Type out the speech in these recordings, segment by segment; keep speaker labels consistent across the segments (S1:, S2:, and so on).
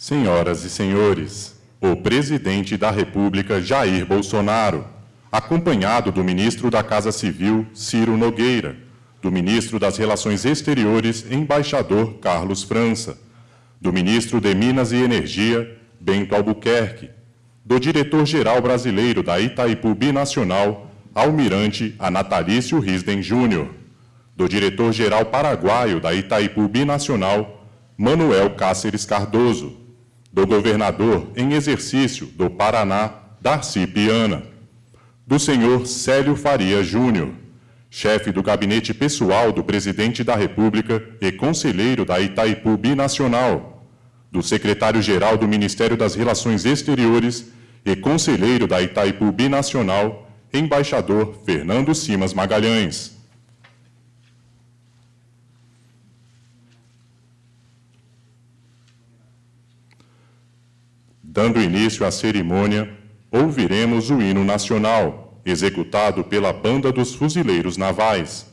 S1: Senhoras e senhores, o presidente da República Jair Bolsonaro, acompanhado do ministro da Casa Civil Ciro Nogueira, do ministro das Relações Exteriores embaixador Carlos França, do ministro de Minas e Energia Bento Albuquerque, do diretor-geral brasileiro da Itaipu Binacional, almirante Anatalício Risden Júnior, do diretor-geral paraguaio da Itaipu Binacional, Manuel Cáceres Cardoso, do governador em exercício do Paraná, Darcy Piana, do senhor Célio Faria Júnior, chefe do gabinete pessoal do presidente da República e conselheiro da Itaipu Binacional, do secretário-geral do Ministério das Relações Exteriores e conselheiro da Itaipu Binacional, embaixador Fernando Simas Magalhães. Dando início à cerimônia, ouviremos o hino nacional, executado pela Banda dos Fuzileiros Navais.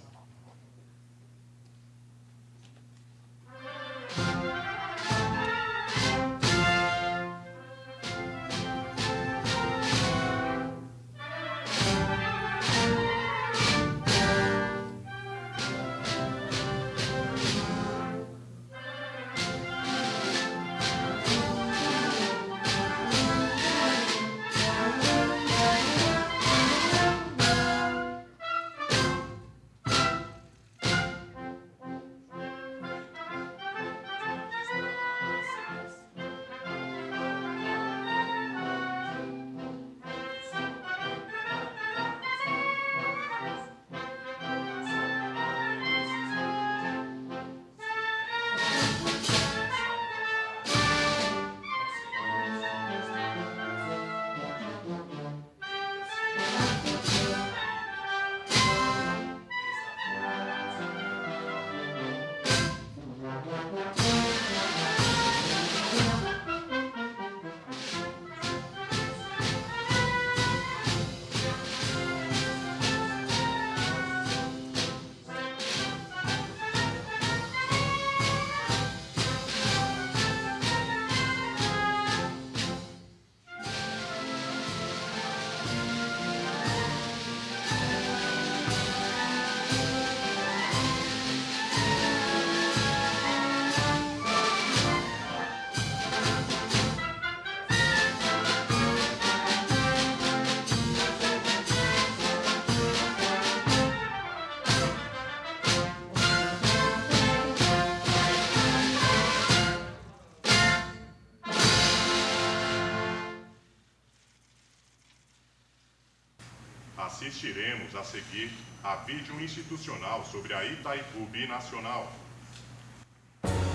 S1: A seguir a vídeo institucional sobre a Itaipu Binacional.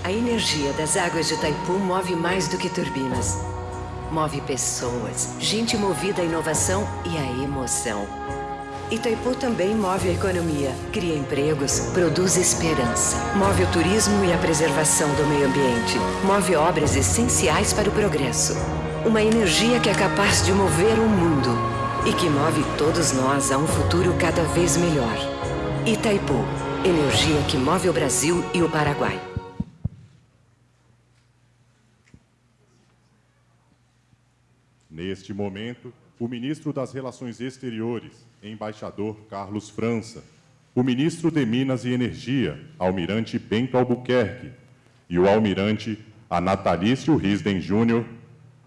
S2: A energia das águas de Itaipu move mais do que turbinas. Move pessoas, gente movida à inovação e à emoção. Itaipu também move a economia, cria empregos, produz esperança. Move o turismo e a preservação do meio ambiente. Move obras essenciais para o progresso. Uma energia que é capaz de mover o mundo e que move todos nós a um futuro cada vez melhor. Itaipu, energia que move o Brasil e o Paraguai.
S1: Neste momento, o ministro das Relações Exteriores, embaixador Carlos França, o ministro de Minas e Energia, almirante Bento Albuquerque, e o almirante Anatalício Risden Júnior,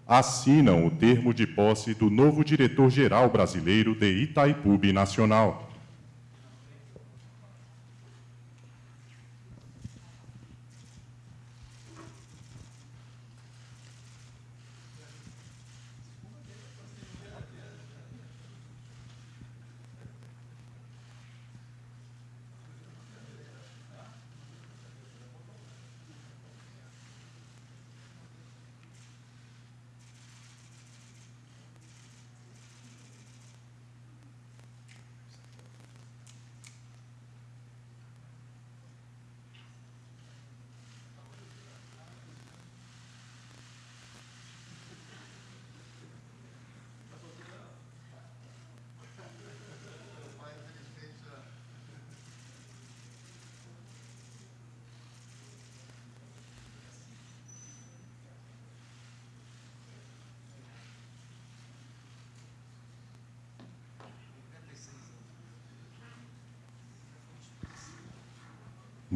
S1: assinam o termo de posse do novo diretor-geral brasileiro de Itaipu Nacional.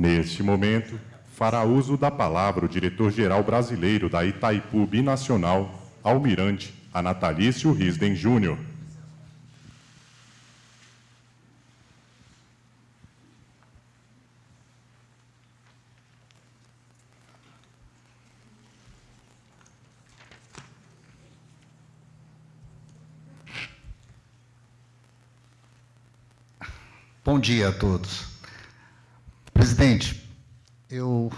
S1: Neste momento, fará uso da palavra o diretor-geral brasileiro da Itaipu Binacional, Almirante Anatalício Risden Júnior.
S3: Bom dia a todos. Presidente, eu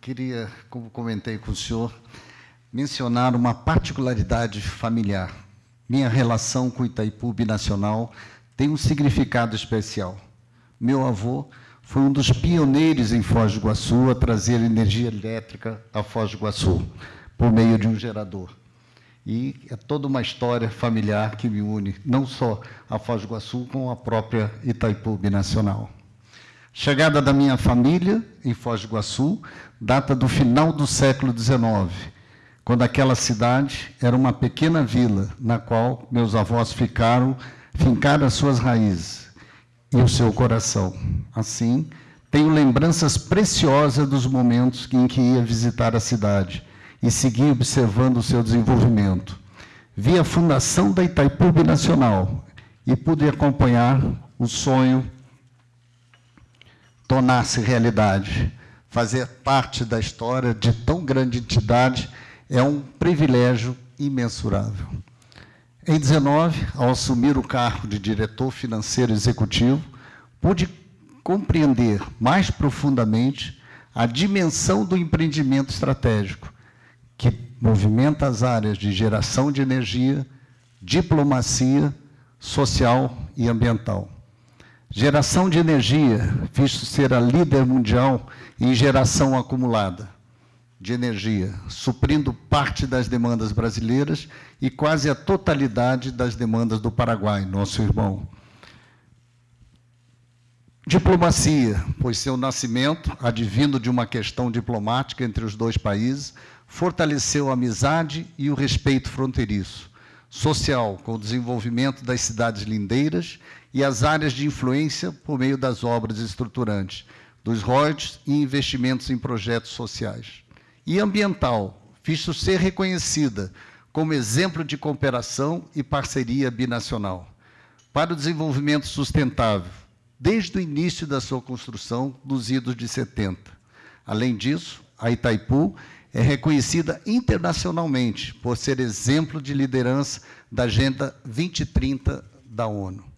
S3: queria, como comentei com o senhor, mencionar uma particularidade familiar. Minha relação com Itaipu Binacional tem um significado especial. Meu avô foi um dos pioneiros em Foz do Iguaçu a trazer energia elétrica a Foz do Iguaçu, por meio de um gerador. E é toda uma história familiar que me une, não só a Foz do Iguaçu, com a própria Itaipu Binacional. Chegada da minha família em Foz do Iguaçu data do final do século XIX, quando aquela cidade era uma pequena vila na qual meus avós ficaram, fincaram as suas raízes e o seu coração. Assim, tenho lembranças preciosas dos momentos em que ia visitar a cidade e segui observando o seu desenvolvimento. Vi a fundação da Itaipu Nacional e pude acompanhar o sonho tornar-se realidade. Fazer parte da história de tão grande entidade é um privilégio imensurável. Em 19, ao assumir o cargo de diretor financeiro executivo, pude compreender mais profundamente a dimensão do empreendimento estratégico, que movimenta as áreas de geração de energia, diplomacia social e ambiental. Geração de energia, visto ser a líder mundial em geração acumulada de energia, suprindo parte das demandas brasileiras e quase a totalidade das demandas do Paraguai, nosso irmão. Diplomacia, pois seu nascimento, advindo de uma questão diplomática entre os dois países, fortaleceu a amizade e o respeito fronteiriço. Social, com o desenvolvimento das cidades lindeiras e as áreas de influência por meio das obras estruturantes, dos royalties e investimentos em projetos sociais e ambiental, visto ser reconhecida como exemplo de cooperação e parceria binacional para o desenvolvimento sustentável, desde o início da sua construção nos idos de 70. Além disso, a Itaipu é reconhecida internacionalmente por ser exemplo de liderança da Agenda 2030 da ONU,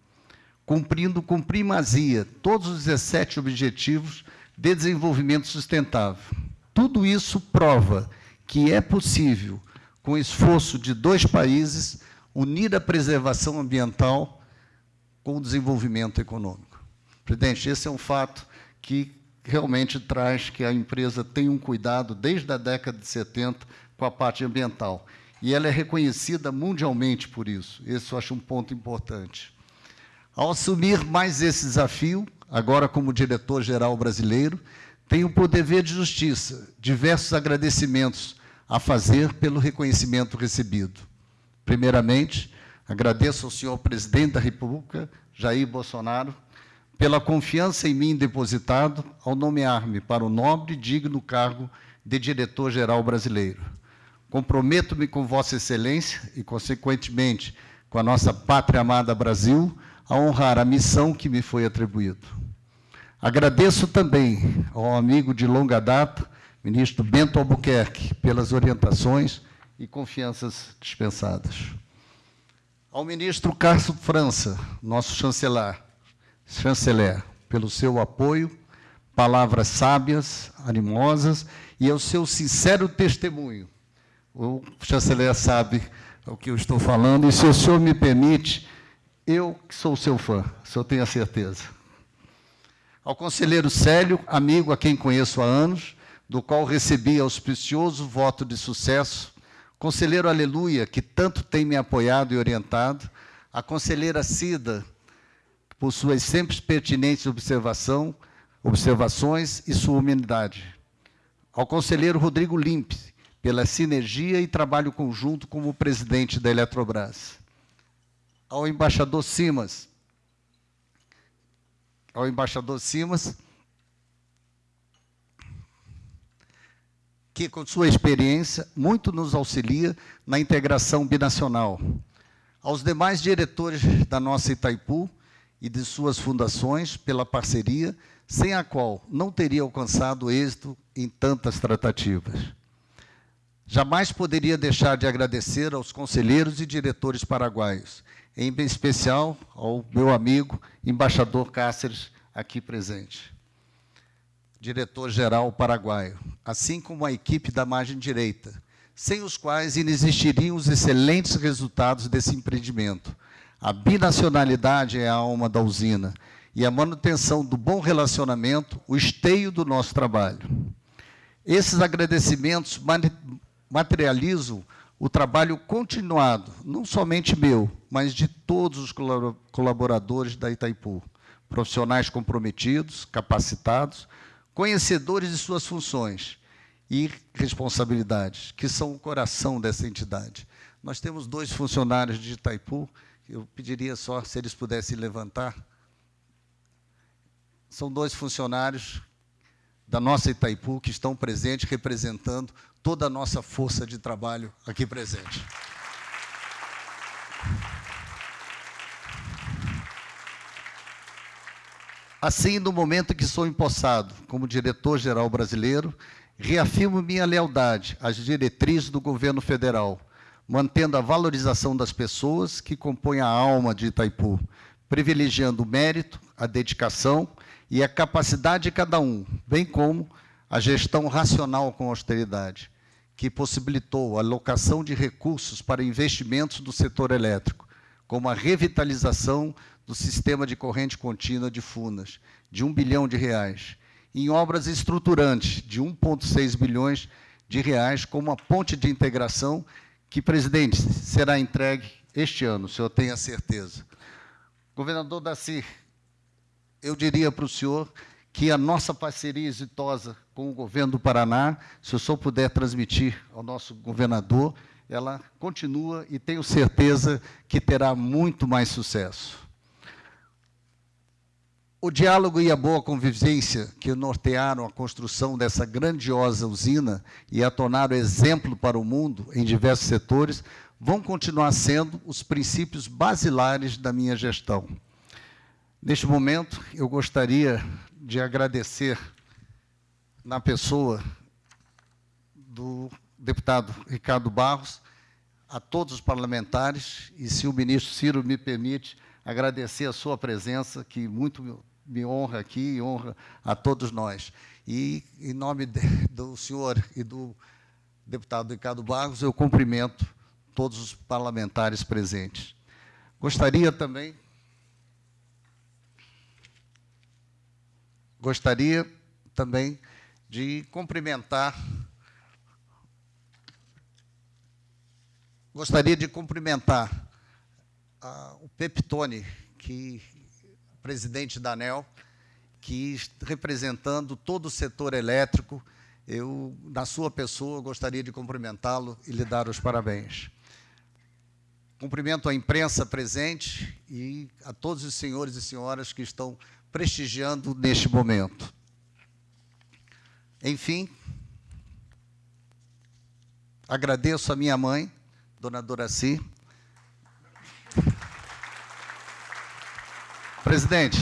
S3: cumprindo com primazia todos os 17 objetivos de desenvolvimento sustentável, tudo isso prova que é possível, com o esforço de dois países, unir a preservação ambiental com o desenvolvimento econômico. Presidente, esse é um fato que realmente traz que a empresa tem um cuidado desde a década de 70 com a parte ambiental. E ela é reconhecida mundialmente por isso. Esse eu acho um ponto importante. Ao assumir mais esse desafio, agora como diretor-geral brasileiro, tenho por dever de justiça diversos agradecimentos a fazer pelo reconhecimento recebido. Primeiramente, agradeço ao senhor presidente da República, Jair Bolsonaro, pela confiança em mim depositado ao nomear-me para o nobre e digno cargo de diretor-geral brasileiro. Comprometo-me com Vossa Excelência e, consequentemente, com a nossa pátria amada Brasil, a honrar a missão que me foi atribuída. Agradeço também ao amigo de longa data, ministro Bento Albuquerque, pelas orientações e confianças dispensadas. Ao ministro Carlos França, nosso chanceler, chanceler, pelo seu apoio, palavras sábias, animosas e ao seu sincero testemunho. O chanceler sabe o que eu estou falando e, se o senhor me permite, eu que sou seu fã, o senhor tem a certeza. Ao conselheiro Célio, amigo a quem conheço há anos, do qual recebi auspicioso voto de sucesso, conselheiro Aleluia, que tanto tem me apoiado e orientado, a conselheira Cida, por suas sempre pertinentes observação, observações e sua humanidade, ao conselheiro Rodrigo Limpe, pela sinergia e trabalho conjunto como presidente da Eletrobras, ao embaixador Simas, ao embaixador Simas, que, com sua experiência, muito nos auxilia na integração binacional. Aos demais diretores da nossa Itaipu e de suas fundações, pela parceria, sem a qual não teria alcançado êxito em tantas tratativas. Jamais poderia deixar de agradecer aos conselheiros e diretores paraguaios, em especial ao meu amigo, embaixador Cáceres, aqui presente diretor-geral paraguaio, assim como a equipe da margem direita, sem os quais inexistiriam os excelentes resultados desse empreendimento. A binacionalidade é a alma da usina e a manutenção do bom relacionamento, o esteio do nosso trabalho. Esses agradecimentos materializam o trabalho continuado, não somente meu, mas de todos os colaboradores da Itaipu, profissionais comprometidos, capacitados, conhecedores de suas funções e responsabilidades, que são o coração dessa entidade. Nós temos dois funcionários de Itaipu, eu pediria só se eles pudessem levantar. São dois funcionários da nossa Itaipu que estão presentes, representando toda a nossa força de trabalho aqui presente. Assim, no momento que sou empossado como diretor-geral brasileiro, reafirmo minha lealdade às diretrizes do governo federal, mantendo a valorização das pessoas que compõem a alma de Itaipu, privilegiando o mérito, a dedicação e a capacidade de cada um, bem como a gestão racional com austeridade, que possibilitou a alocação de recursos para investimentos do setor elétrico, como a revitalização do sistema de corrente contínua de Funas, de 1 bilhão de reais, em obras estruturantes de 1,6 bilhões de reais, como a ponte de integração, que, presidente, será entregue este ano, o senhor tem a certeza. Governador Daci, eu diria para o senhor que a nossa parceria exitosa com o governo do Paraná, se o senhor puder transmitir ao nosso governador, ela continua e tenho certeza que terá muito mais sucesso. O diálogo e a boa convivência que nortearam a construção dessa grandiosa usina e a tornaram exemplo para o mundo em diversos setores vão continuar sendo os princípios basilares da minha gestão. Neste momento, eu gostaria de agradecer, na pessoa do deputado Ricardo Barros, a todos os parlamentares, e se o ministro Ciro me permite, agradecer a sua presença, que muito me honra aqui e honra a todos nós. E, em nome de, do senhor e do deputado Ricardo Barros, eu cumprimento todos os parlamentares presentes. Gostaria também... Gostaria também de cumprimentar gostaria de cumprimentar uh, o Peptone, que presidente da ANEL, que representando todo o setor elétrico, eu, na sua pessoa, gostaria de cumprimentá-lo e lhe dar os parabéns. Cumprimento a imprensa presente e a todos os senhores e senhoras que estão prestigiando neste momento. Enfim, agradeço a minha mãe, dona Doraci, Presidente,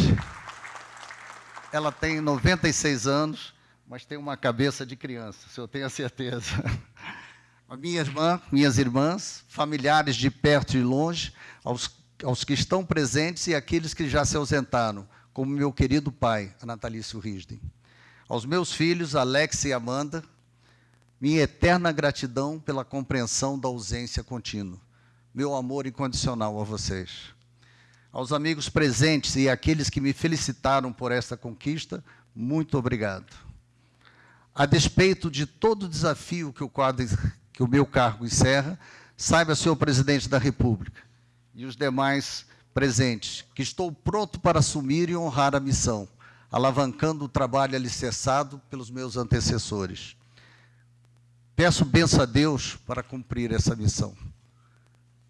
S3: ela tem 96 anos, mas tem uma cabeça de criança, se eu tenho a certeza. A minha irmã, minhas irmãs, familiares de perto e longe, aos, aos que estão presentes e aqueles que já se ausentaram, como meu querido pai, Anatalício Risden. Aos meus filhos, Alex e Amanda, minha eterna gratidão pela compreensão da ausência contínua. Meu amor incondicional a vocês aos amigos presentes e àqueles que me felicitaram por esta conquista, muito obrigado. A despeito de todo o desafio que o, quadro, que o meu cargo encerra, saiba, senhor presidente da República e os demais presentes, que estou pronto para assumir e honrar a missão, alavancando o trabalho alicerçado pelos meus antecessores. Peço benção a Deus para cumprir essa missão.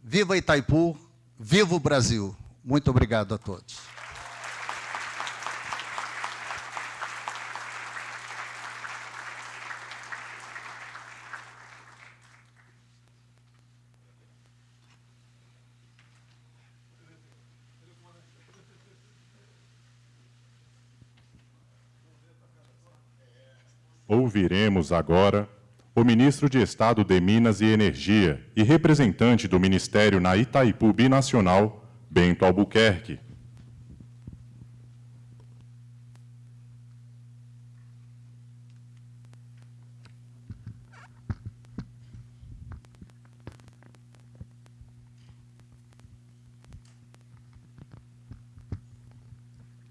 S3: Viva Itaipu, viva o Brasil! Muito obrigado a todos.
S1: Ouviremos agora o ministro de Estado de Minas e Energia e representante do Ministério na Itaipu Binacional, Bento Albuquerque.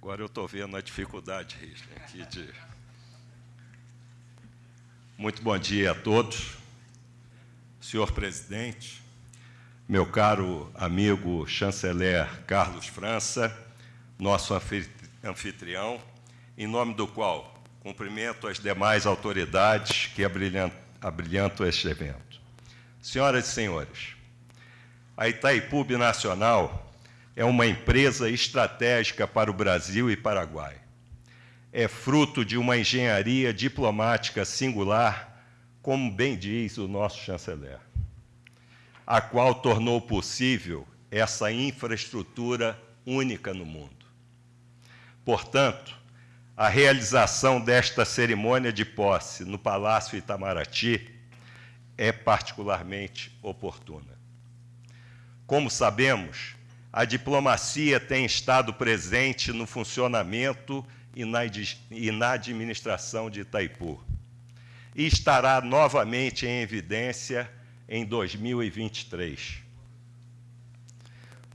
S4: Agora eu estou vendo a dificuldade aqui de. Muito bom dia a todos. Senhor presidente, meu caro amigo chanceler Carlos França, nosso anfitrião, em nome do qual cumprimento as demais autoridades que abrilhantam este evento. Senhoras e senhores, a Itaipu Nacional é uma empresa estratégica para o Brasil e Paraguai. É fruto de uma engenharia diplomática singular, como bem diz o nosso chanceler, a qual tornou possível essa infraestrutura única no mundo. Portanto, a realização desta cerimônia de posse no Palácio Itamaraty é particularmente oportuna. Como sabemos, a diplomacia tem estado presente no funcionamento na, e na administração de Itaipu. E estará novamente em evidência em 2023,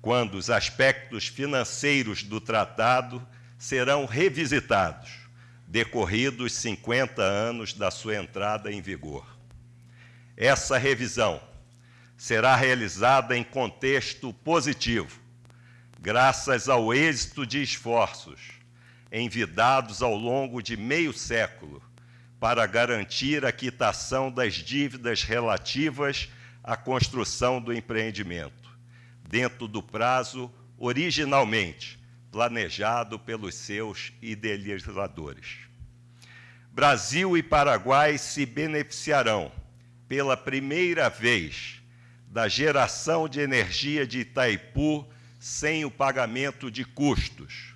S4: quando os aspectos financeiros do tratado serão revisitados, decorridos 50 anos da sua entrada em vigor. Essa revisão será realizada em contexto positivo, graças ao êxito de esforços envidados ao longo de meio século para garantir a quitação das dívidas relativas à construção do empreendimento, dentro do prazo originalmente planejado pelos seus idealizadores. Brasil e Paraguai se beneficiarão pela primeira vez da geração de energia de Itaipu sem o pagamento de custos,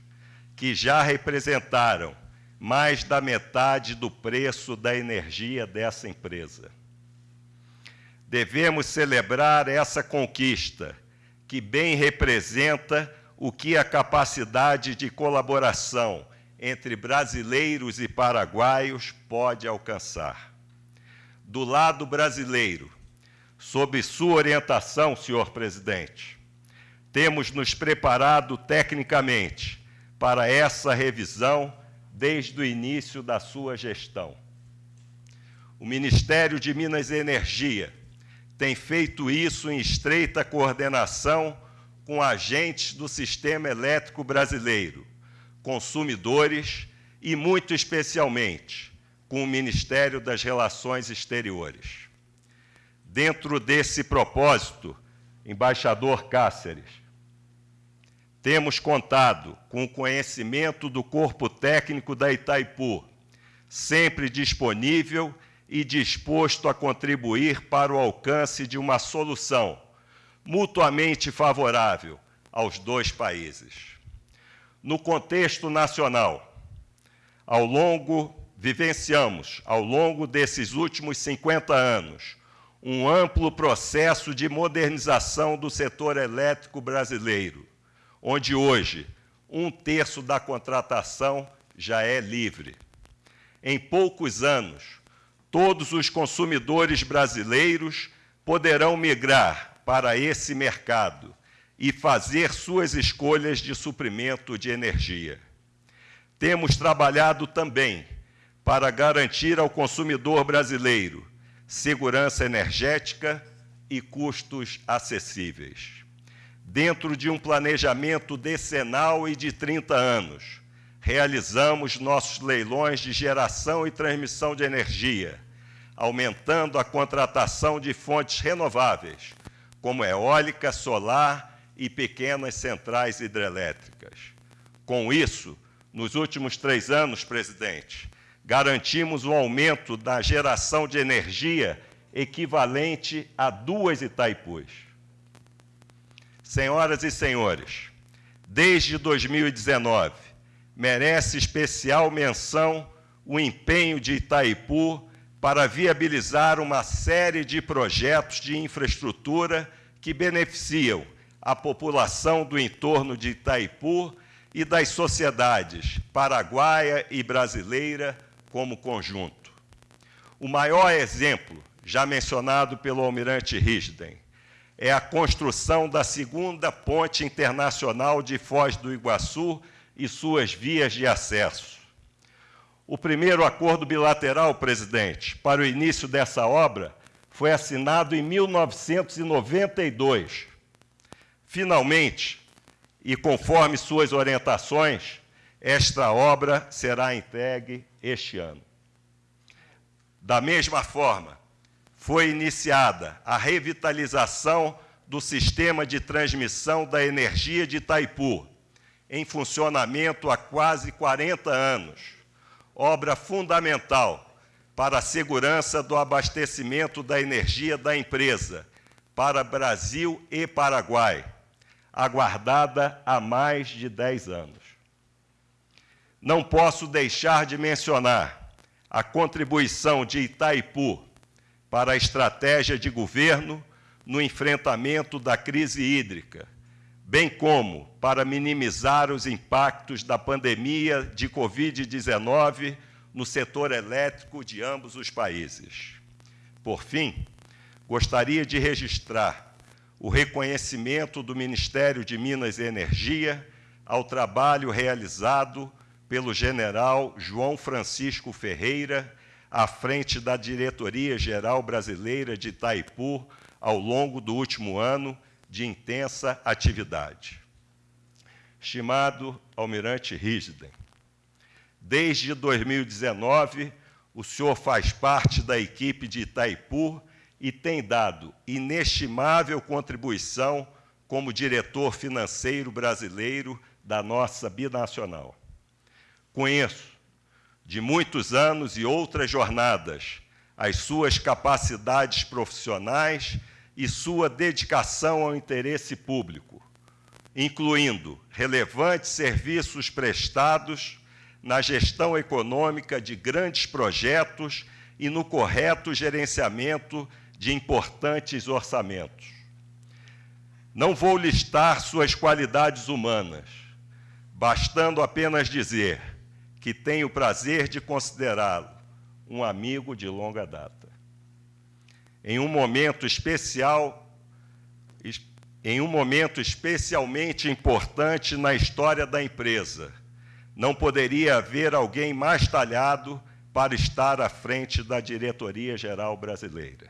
S4: que já representaram mais da metade do preço da energia dessa empresa. Devemos celebrar essa conquista, que bem representa o que a capacidade de colaboração entre brasileiros e paraguaios pode alcançar. Do lado brasileiro, sob sua orientação, senhor presidente, temos nos preparado tecnicamente para essa revisão desde o início da sua gestão. O Ministério de Minas e Energia tem feito isso em estreita coordenação com agentes do sistema elétrico brasileiro, consumidores e, muito especialmente, com o Ministério das Relações Exteriores. Dentro desse propósito, embaixador Cáceres, temos contado com o conhecimento do corpo técnico da Itaipu, sempre disponível e disposto a contribuir para o alcance de uma solução mutuamente favorável aos dois países. No contexto nacional, ao longo vivenciamos ao longo desses últimos 50 anos um amplo processo de modernização do setor elétrico brasileiro onde hoje um terço da contratação já é livre. Em poucos anos, todos os consumidores brasileiros poderão migrar para esse mercado e fazer suas escolhas de suprimento de energia. Temos trabalhado também para garantir ao consumidor brasileiro segurança energética e custos acessíveis dentro de um planejamento decenal e de 30 anos, realizamos nossos leilões de geração e transmissão de energia, aumentando a contratação de fontes renováveis, como eólica, solar e pequenas centrais hidrelétricas. Com isso, nos últimos três anos, presidente, garantimos um aumento da geração de energia equivalente a duas Itaipus. Senhoras e senhores, desde 2019, merece especial menção o empenho de Itaipu para viabilizar uma série de projetos de infraestrutura que beneficiam a população do entorno de Itaipu e das sociedades paraguaia e brasileira como conjunto. O maior exemplo, já mencionado pelo almirante Risden, é a construção da segunda ponte internacional de Foz do Iguaçu e suas vias de acesso. O primeiro acordo bilateral, presidente, para o início dessa obra foi assinado em 1992. Finalmente, e conforme suas orientações, esta obra será entregue este ano. Da mesma forma, foi iniciada a revitalização do sistema de transmissão da energia de Itaipu, em funcionamento há quase 40 anos, obra fundamental para a segurança do abastecimento da energia da empresa para Brasil e Paraguai, aguardada há mais de 10 anos. Não posso deixar de mencionar a contribuição de Itaipu para a estratégia de governo no enfrentamento da crise hídrica, bem como para minimizar os impactos da pandemia de Covid-19 no setor elétrico de ambos os países. Por fim, gostaria de registrar o reconhecimento do Ministério de Minas e Energia ao trabalho realizado pelo general João Francisco Ferreira à frente da Diretoria Geral Brasileira de Itaipu ao longo do último ano de intensa atividade. Estimado Almirante Risden, desde 2019, o senhor faz parte da equipe de Itaipu e tem dado inestimável contribuição como diretor financeiro brasileiro da nossa binacional. Conheço de muitos anos e outras jornadas, as suas capacidades profissionais e sua dedicação ao interesse público, incluindo relevantes serviços prestados na gestão econômica de grandes projetos e no correto gerenciamento de importantes orçamentos. Não vou listar suas qualidades humanas, bastando apenas dizer que tenho o prazer de considerá-lo um amigo de longa data. Em um momento especial, em um momento especialmente importante na história da empresa, não poderia haver alguém mais talhado para estar à frente da diretoria geral brasileira.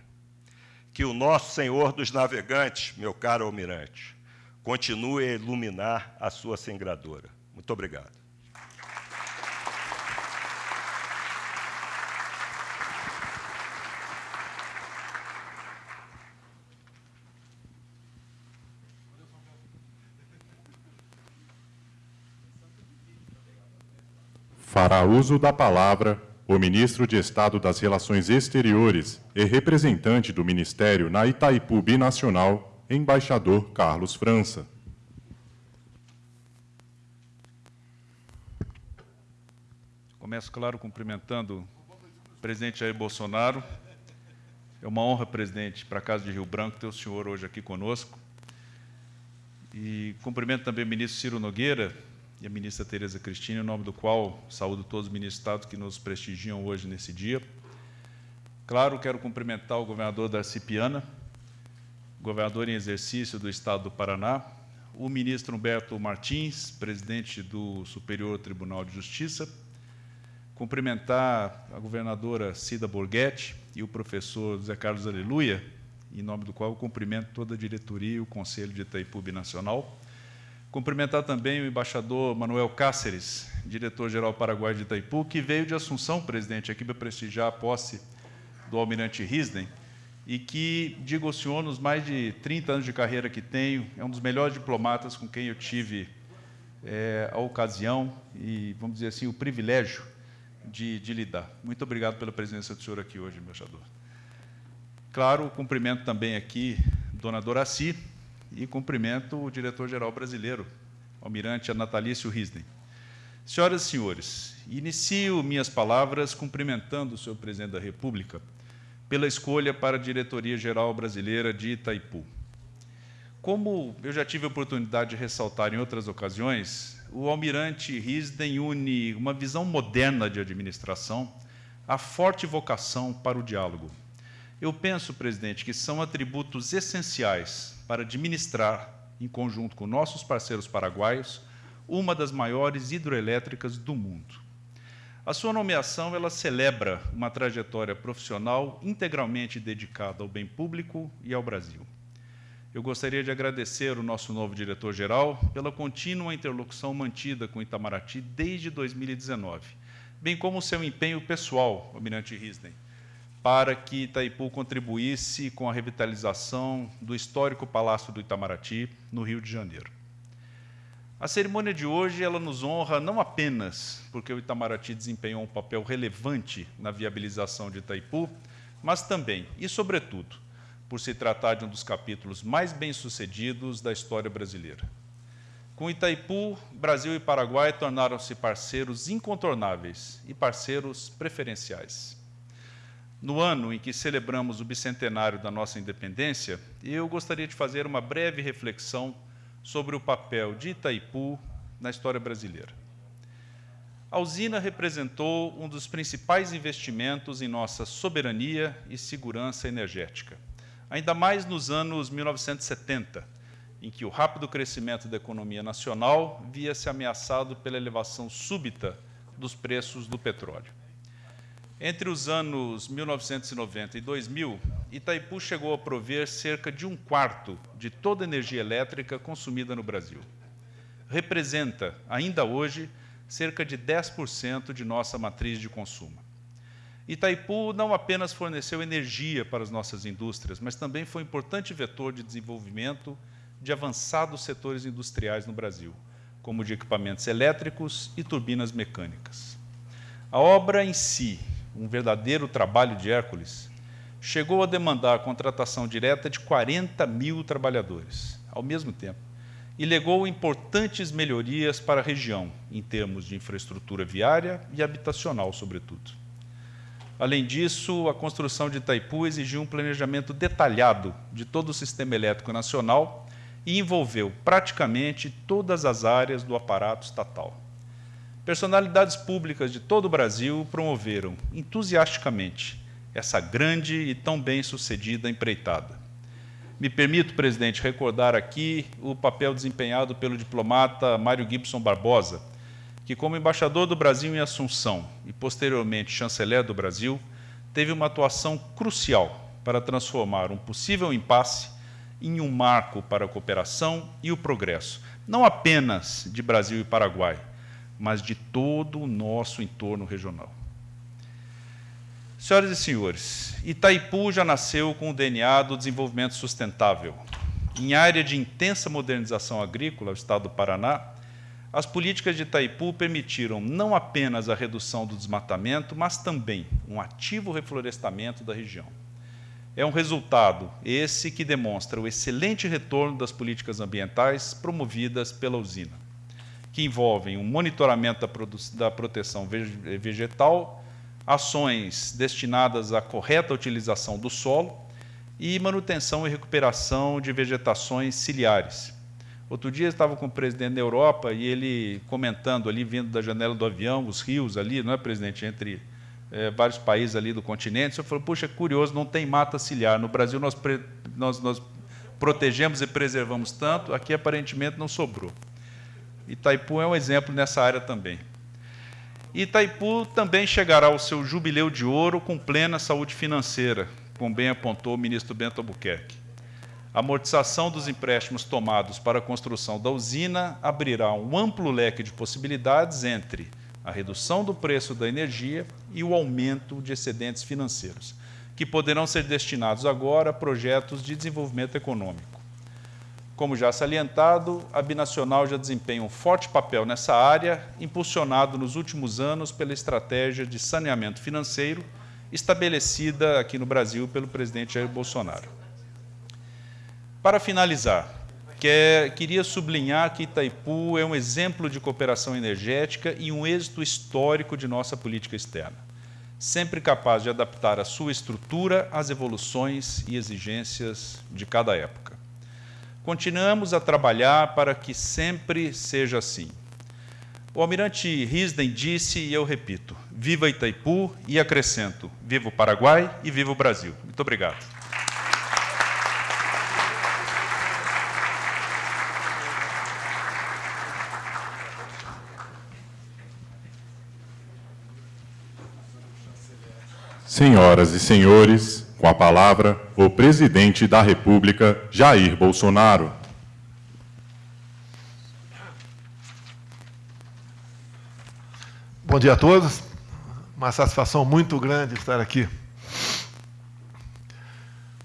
S4: Que o nosso Senhor dos Navegantes, meu caro almirante, continue a iluminar a sua sangradora. Muito obrigado.
S1: Fará uso da palavra o ministro de Estado das Relações Exteriores e representante do Ministério na Itaipu Binacional, embaixador Carlos França.
S5: Começo, claro, cumprimentando o presidente Jair Bolsonaro. É uma honra, presidente, para a Casa de Rio Branco ter o senhor hoje aqui conosco. E cumprimento também o ministro Ciro Nogueira, e a ministra Tereza Cristina, em nome do qual saúdo todos os ministros de Estado que nos prestigiam hoje nesse dia. Claro, quero cumprimentar o governador da Cipiana, governador em exercício do Estado do Paraná, o ministro Humberto Martins, presidente do Superior Tribunal de Justiça, cumprimentar a governadora Cida Borghetti e o professor José Carlos Aleluia, em nome do qual eu cumprimento toda a diretoria e o Conselho de Itaipu Nacional. Cumprimentar também o embaixador Manuel Cáceres, diretor-geral Paraguai de Itaipu, que veio de Assunção, presidente, aqui para prestigiar a posse do almirante Risden, e que, digo ao senhor, nos mais de 30 anos de carreira que tenho, é um dos melhores diplomatas com quem eu tive é, a ocasião e, vamos dizer assim, o privilégio de, de lidar. Muito obrigado pela presença do senhor aqui hoje, embaixador. Claro, cumprimento também aqui dona Doraci, e cumprimento o diretor-geral brasileiro, almirante Natalício Risden. Senhoras e senhores, Inicio minhas palavras cumprimentando o senhor presidente da República pela escolha para a Diretoria-Geral Brasileira de Itaipu. Como eu já tive a oportunidade de ressaltar em outras ocasiões, o almirante Risden une uma visão moderna de administração à forte vocação para o diálogo. Eu penso, presidente, que são atributos essenciais para administrar, em conjunto com nossos parceiros paraguaios, uma das maiores hidroelétricas do mundo. A sua nomeação ela celebra uma trajetória profissional integralmente dedicada ao bem público e ao Brasil eu gostaria de agradecer o nosso novo diretor-geral pela contínua interlocução mantida com Itamaraty desde 2019, bem como o seu empenho pessoal, Almirante Risden, para que Itaipu contribuísse com a revitalização do histórico Palácio do Itamaraty, no Rio de Janeiro. A cerimônia de hoje ela nos honra não apenas porque o Itamaraty desempenhou um papel relevante na viabilização de Itaipu, mas também, e sobretudo, por se tratar de um dos capítulos mais bem-sucedidos da história brasileira. Com Itaipu, Brasil e Paraguai tornaram-se parceiros incontornáveis e parceiros preferenciais. No ano em que celebramos o bicentenário da nossa independência, eu gostaria de fazer uma breve reflexão sobre o papel de Itaipu na história brasileira. A usina representou um dos principais investimentos em nossa soberania e segurança energética ainda mais nos anos 1970, em que o rápido crescimento da economia nacional via-se ameaçado pela elevação súbita dos preços do petróleo. Entre os anos 1990 e 2000, Itaipu chegou a prover cerca de um quarto de toda a energia elétrica consumida no Brasil. Representa, ainda hoje, cerca de 10% de nossa matriz de consumo. Itaipu não apenas forneceu energia para as nossas indústrias, mas também foi um importante vetor de desenvolvimento de avançados setores industriais no Brasil, como de equipamentos elétricos e turbinas mecânicas. A obra em si, um verdadeiro trabalho de Hércules, chegou a demandar a contratação direta de 40 mil trabalhadores, ao mesmo tempo, e legou importantes melhorias para a região, em termos de infraestrutura viária e habitacional, sobretudo. Além disso, a construção de Itaipu exigiu um planejamento detalhado de todo o sistema elétrico nacional e envolveu praticamente todas as áreas do aparato estatal. Personalidades públicas de todo o Brasil promoveram entusiasticamente essa grande e tão bem-sucedida empreitada. Me permito, presidente, recordar aqui o papel desempenhado pelo diplomata Mário Gibson Barbosa, que, como embaixador do Brasil em Assunção e posteriormente chanceler do Brasil, teve uma atuação crucial para transformar um possível impasse em um marco para a cooperação e o progresso, não apenas de Brasil e Paraguai, mas de todo o nosso entorno regional. Senhoras e senhores, Itaipu já nasceu com o DNA do desenvolvimento sustentável. Em área de intensa modernização agrícola, o estado do Paraná, as políticas de Itaipu permitiram não apenas a redução do desmatamento, mas também um ativo reflorestamento da região. É um resultado esse que demonstra o excelente retorno das políticas ambientais promovidas pela usina, que envolvem um monitoramento da, proteção vegetal, ações destinadas à correta utilização do solo e manutenção e recuperação de vegetações ciliares, Outro dia eu estava com o presidente da Europa e ele comentando ali, vindo da janela do avião, os rios ali, não é, presidente, entre é, vários países ali do continente. Eu falei, puxa, curioso, não tem mata ciliar. No Brasil nós, nós, nós protegemos e preservamos tanto, aqui aparentemente não sobrou. Itaipu é um exemplo nessa área também. Itaipu também chegará ao seu jubileu de ouro com plena saúde financeira, como bem apontou o ministro Bento Albuquerque. A amortização dos empréstimos tomados para a construção da usina abrirá um amplo leque de possibilidades entre a redução do preço da energia e o aumento de excedentes financeiros, que poderão ser destinados agora a projetos de desenvolvimento econômico. Como já salientado, a Binacional já desempenha um forte papel nessa área, impulsionado nos últimos anos pela estratégia de saneamento financeiro estabelecida aqui no Brasil pelo presidente Jair Bolsonaro. Para finalizar, quer, queria sublinhar que Itaipu é um exemplo de cooperação energética e um êxito histórico de nossa política externa, sempre capaz de adaptar a sua estrutura às evoluções e exigências de cada época. Continuamos a trabalhar para que sempre seja assim. O almirante Risden disse, e eu repito, viva Itaipu e acrescento, viva o Paraguai e viva o Brasil. Muito obrigado.
S1: Senhoras e senhores, com a palavra, o presidente da República, Jair Bolsonaro.
S6: Bom dia a todos. Uma satisfação muito grande estar aqui.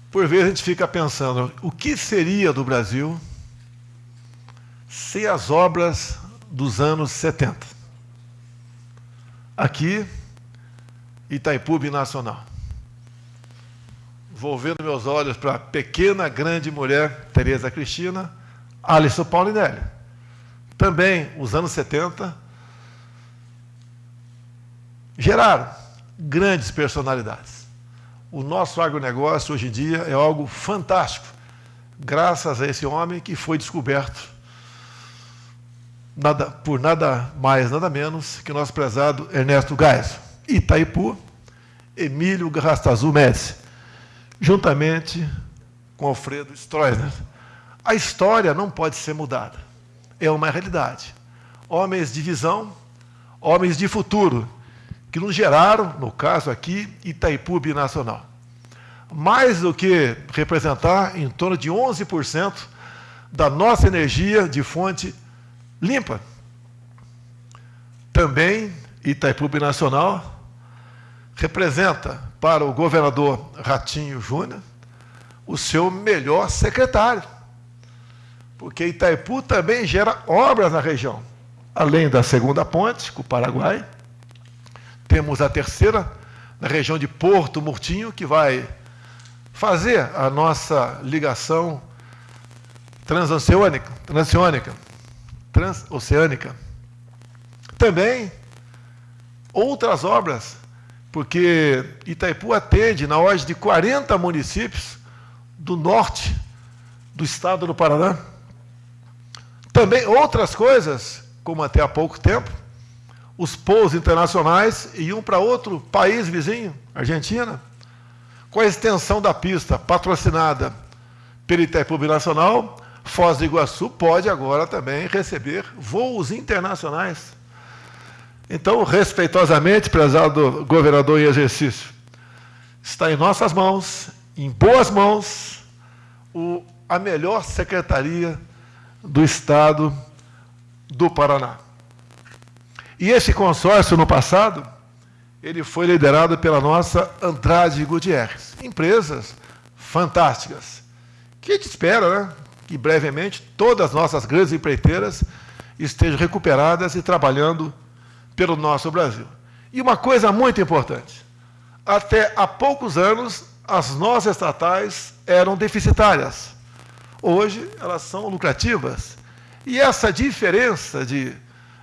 S6: Por vezes a gente fica pensando, o que seria do Brasil sem as obras dos anos 70? Aqui, Itaipu Nacional. Volvendo meus olhos para a pequena, grande mulher Tereza Cristina, Alisson Paulinelli. Também, os anos 70, geraram grandes personalidades. O nosso agronegócio hoje em dia é algo fantástico, graças a esse homem que foi descoberto nada, por nada mais, nada menos que nosso prezado Ernesto Geisel. Itaipu, Emílio Garrastazu Médici, juntamente com Alfredo Stroessner. A história não pode ser mudada. É uma realidade. Homens de visão, homens de futuro, que nos geraram, no caso aqui, Itaipu Binacional. Mais do que representar em torno de 11% da nossa energia de fonte limpa. Também Itaipu Binacional representa para o governador Ratinho Júnior o seu melhor secretário. Porque Itaipu também gera obras na região. Além da segunda ponte, com o Paraguai, temos a terceira, na região de Porto Murtinho, que vai fazer a nossa ligação transoceânica, transoceânica, transoceânica. Também outras obras porque Itaipu atende na ordem de 40 municípios do norte do estado do Paraná. Também outras coisas, como até há pouco tempo, os pousos internacionais iam para outro país vizinho, Argentina, com a extensão da pista patrocinada pelo Itaipu Nacional, Foz do Iguaçu pode agora também receber voos internacionais então, respeitosamente, prezado governador em exercício, está em nossas mãos, em boas mãos, o, a melhor secretaria do Estado do Paraná. E esse consórcio, no passado, ele foi liderado pela nossa Andrade Gutierrez. Empresas fantásticas, que a gente espera né, que brevemente todas as nossas grandes empreiteiras estejam recuperadas e trabalhando pelo nosso Brasil. E uma coisa muito importante: até há poucos anos, as nossas estatais eram deficitárias. Hoje, elas são lucrativas. E essa diferença de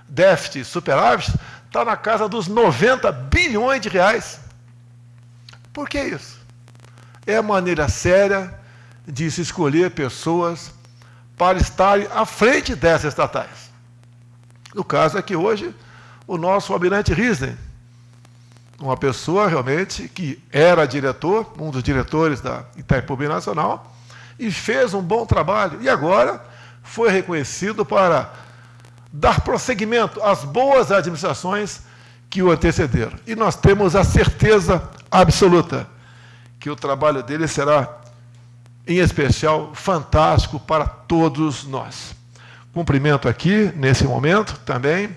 S6: déficit e superávit está na casa dos 90 bilhões de reais. Por que isso? É maneira séria de se escolher pessoas para estarem à frente dessas estatais. No caso é que hoje o nosso almirante Risden, uma pessoa realmente que era diretor, um dos diretores da Itaipu Nacional, e fez um bom trabalho. E agora foi reconhecido para dar prosseguimento às boas administrações que o antecederam. E nós temos a certeza absoluta que o trabalho dele será, em especial, fantástico para todos nós. Cumprimento aqui, nesse momento, também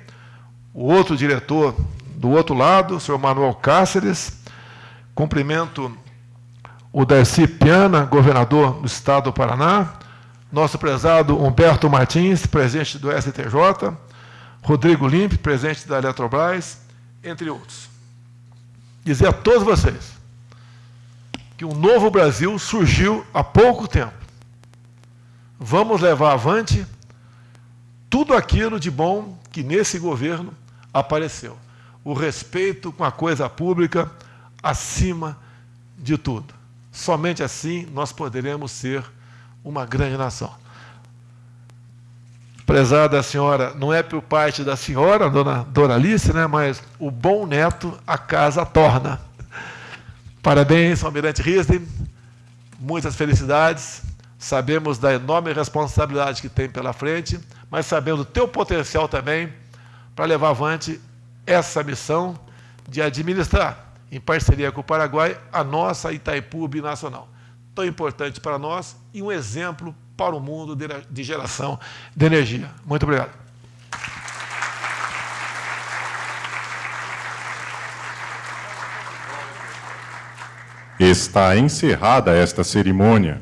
S6: o outro diretor do outro lado, o senhor Manuel Cáceres. Cumprimento o Darcy Piana, governador do estado do Paraná. Nosso prezado Humberto Martins, presidente do STJ. Rodrigo Limpe, presidente da Eletrobras, entre outros. Dizer a todos vocês que um novo Brasil surgiu há pouco tempo. vamos levar avante tudo aquilo de bom que nesse governo apareceu. O respeito com a coisa pública acima de tudo. Somente assim nós poderemos ser uma grande nação. Prezada senhora, não é por parte da senhora, dona Doralice, né, mas o bom neto a casa torna. Parabéns, Almirante Risden, muitas felicidades. Sabemos da enorme responsabilidade que tem pela frente, mas sabemos do teu potencial também para levar avante essa missão de administrar, em parceria com o Paraguai, a nossa Itaipu binacional. Tão importante para nós e um exemplo para o mundo de geração de energia. Muito obrigado.
S1: Está encerrada esta cerimônia.